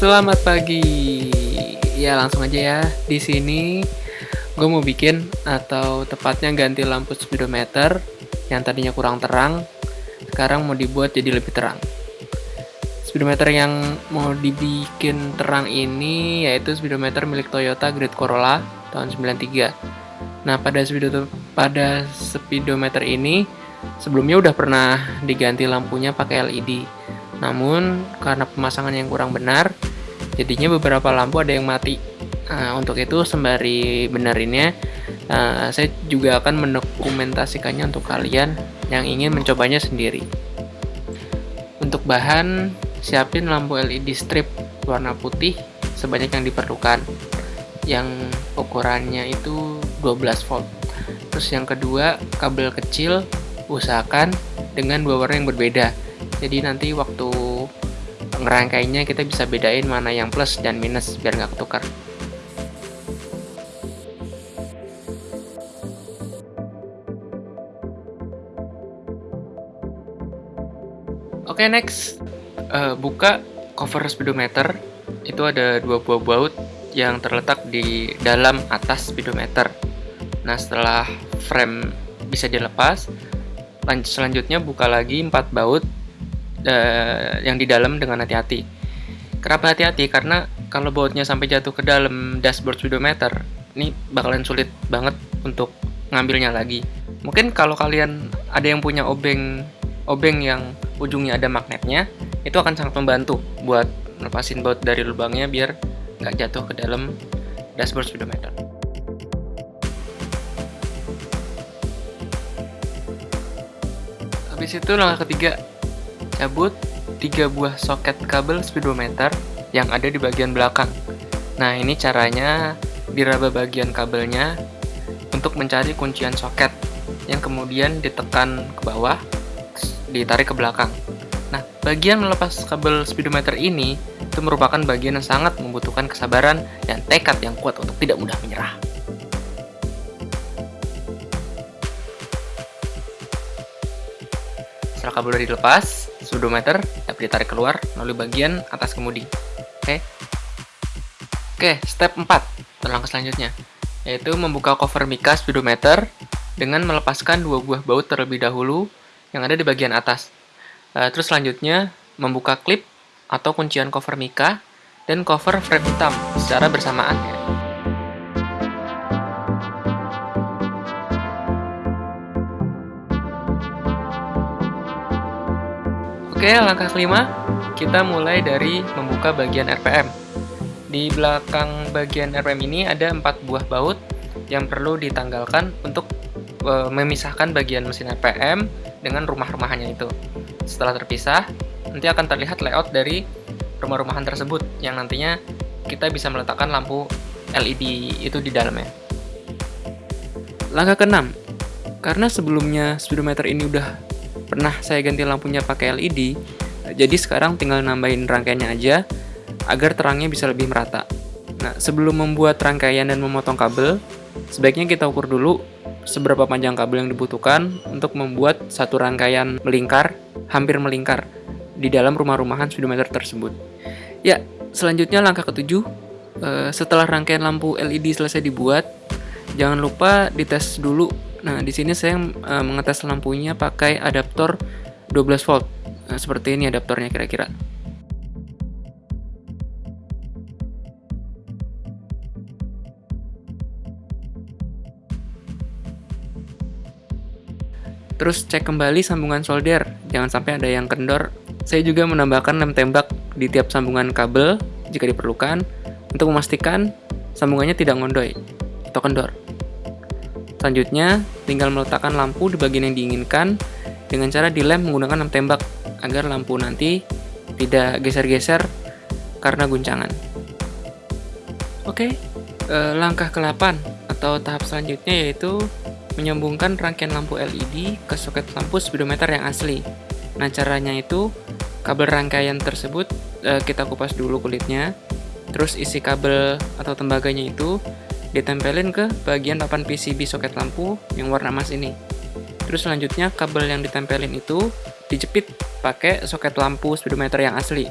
Selamat pagi. Ya langsung aja ya. Di sini gue mau bikin atau tepatnya ganti lampu speedometer yang tadinya kurang terang, sekarang mau dibuat jadi lebih terang. Speedometer yang mau dibikin terang ini yaitu speedometer milik Toyota Great Corolla tahun 93. Nah, pada speedometer pada speedometer ini sebelumnya udah pernah diganti lampunya pakai LED namun karena pemasangan yang kurang benar, jadinya beberapa lampu ada yang mati. Nah, untuk itu sembari benerinnya, uh, saya juga akan mendokumentasikannya untuk kalian yang ingin mencobanya sendiri. Untuk bahan, siapin lampu LED strip warna putih sebanyak yang diperlukan. Yang ukurannya itu 12 volt. Terus yang kedua, kabel kecil usahakan dengan dua warna yang berbeda jadi nanti waktu ngerangkainya kita bisa bedain mana yang plus dan minus biar nggak ketukar. Oke okay, next. Uh, buka cover speedometer. Itu ada dua buah baut yang terletak di dalam atas speedometer. Nah setelah frame bisa dilepas selanjutnya buka lagi empat baut uh, yang di dalam dengan hati-hati. Kenapa hati-hati? Karena kalau bautnya sampai jatuh ke dalam dashboard speedometer, ini bakalan sulit banget untuk ngambilnya lagi. Mungkin kalau kalian ada yang punya obeng obeng yang ujungnya ada magnetnya, itu akan sangat membantu buat lepasin baut dari lubangnya biar nggak jatuh ke dalam dashboard speedometer. Habis itu langkah ketiga, cabut tiga buah soket kabel speedometer yang ada di bagian belakang. Nah, ini caranya diraba bagian kabelnya untuk mencari kuncian soket yang kemudian ditekan ke bawah, ditarik ke belakang. Nah, bagian melepas kabel speedometer ini itu merupakan bagian yang sangat membutuhkan kesabaran dan tekad yang kuat untuk tidak mudah menyerah. Setelah kabel sudah dilepas, speedometer dapat ditarik keluar melalui bagian atas kemudi. Oke. Oke, step 4. Langkah selanjutnya yaitu membuka cover mica speedometer dengan melepaskan dua buah baut terlebih dahulu yang ada di bagian atas. Uh, terus selanjutnya membuka klip atau kuncian cover mica dan cover frame hitam secara bersamaan ya. Oke, langkah kelima, kita mulai dari membuka bagian RPM. Di belakang bagian RPM ini ada empat buah baut yang perlu ditanggalkan untuk e, memisahkan bagian mesin RPM dengan rumah-rumahannya itu. Setelah terpisah, nanti akan terlihat layout dari rumah-rumahan tersebut yang nantinya kita bisa meletakkan lampu LED itu di dalamnya. Langkah keenam, karena sebelumnya speedometer ini udah pernah saya ganti lampunya pakai LED, jadi sekarang tinggal nambahin rangkaiannya aja agar terangnya bisa lebih merata. Nah, sebelum membuat rangkaian dan memotong kabel, sebaiknya kita ukur dulu seberapa panjang kabel yang dibutuhkan untuk membuat satu rangkaian melingkar, hampir melingkar, di dalam rumah-rumahan speedometer tersebut. Ya, selanjutnya langkah ketujuh, eh, setelah rangkaian lampu LED selesai dibuat, jangan lupa dites dulu Nah, di sini saya uh, mengetes lampunya pakai adaptor 12 volt. Nah, seperti ini adaptornya kira-kira. Terus cek kembali sambungan solder, jangan sampai ada yang kendor. Saya juga menambahkan lem tembak di tiap sambungan kabel jika diperlukan untuk memastikan sambungannya tidak ngondoy atau kendor. Selanjutnya, tinggal meletakkan lampu di bagian yang diinginkan dengan cara dilem menggunakan lem tembak agar lampu nanti tidak geser-geser karena guncangan. Oke, eh, langkah ke-8 atau tahap selanjutnya yaitu menyambungkan rangkaian lampu LED ke soket lampu speedometer yang asli. Nah, caranya itu kabel rangkaian tersebut eh, kita kupas dulu kulitnya, terus isi kabel atau tembaganya itu ditempelin ke bagian papan PCB soket lampu yang warna emas ini. Terus selanjutnya kabel yang ditempelin itu dijepit pakai soket lampu speedometer yang asli.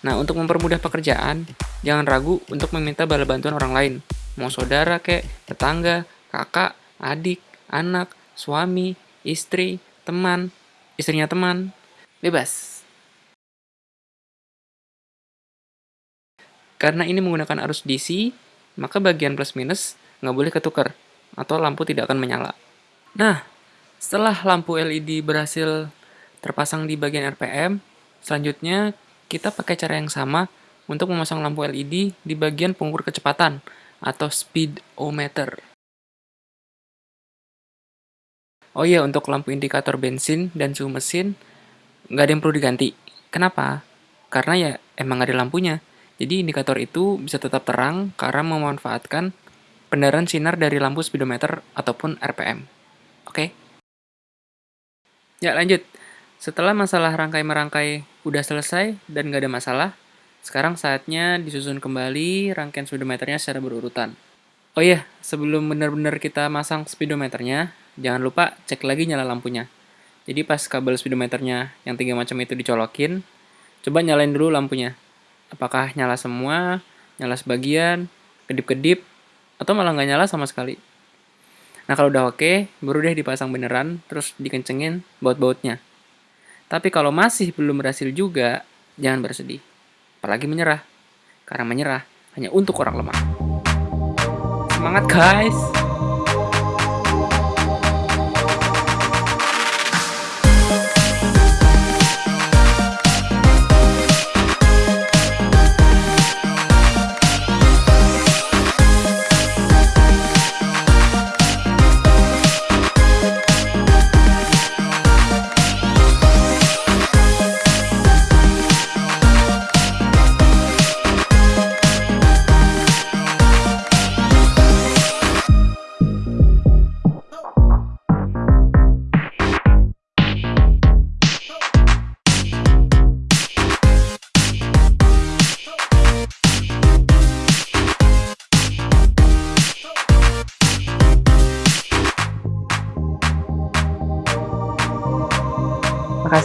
Nah, untuk mempermudah pekerjaan, jangan ragu untuk meminta bala bantuan orang lain. Mau saudara kek, tetangga, kakak, adik, anak, suami, istri, teman, istrinya teman. Bebas. Karena ini menggunakan arus DC, maka bagian plus minus nggak boleh ketukar, atau lampu tidak akan menyala. Nah, setelah lampu LED berhasil terpasang di bagian RPM, selanjutnya kita pakai cara yang sama untuk memasang lampu LED di bagian pengukur kecepatan atau speedometer. Oh iya, untuk lampu indikator bensin dan suhu mesin, nggak ada yang perlu diganti. Kenapa? Karena ya emang ada lampunya. Jadi indikator itu bisa tetap terang karena memanfaatkan pendaran sinar dari lampu speedometer ataupun RPM. Oke? Ya, lanjut. Setelah masalah rangkai-merangkai udah selesai dan nggak ada masalah, sekarang saatnya disusun kembali rangkaian speedometernya secara berurutan. Oh iya, sebelum benar-benar kita masang speedometernya, jangan lupa cek lagi nyala lampunya. Jadi pas kabel speedometernya yang tiga macam itu dicolokin, coba nyalain dulu lampunya. Apakah nyala semua, nyala sebagian, kedip-kedip, atau malah nggak nyala sama sekali. Nah kalau udah oke, baru deh dipasang beneran, terus dikencengin baut-bautnya. Tapi kalau masih belum berhasil juga, jangan bersedih. Apalagi menyerah. Karena menyerah hanya untuk orang lemah. Semangat guys!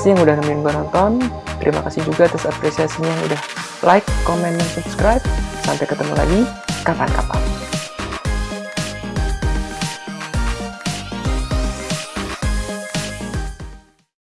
Makasih yang udah nemenin gue nonton. Terima kasih juga atas apresiasinya yang udah like, comment, dan subscribe. Sampai ketemu lagi kapan-kapan.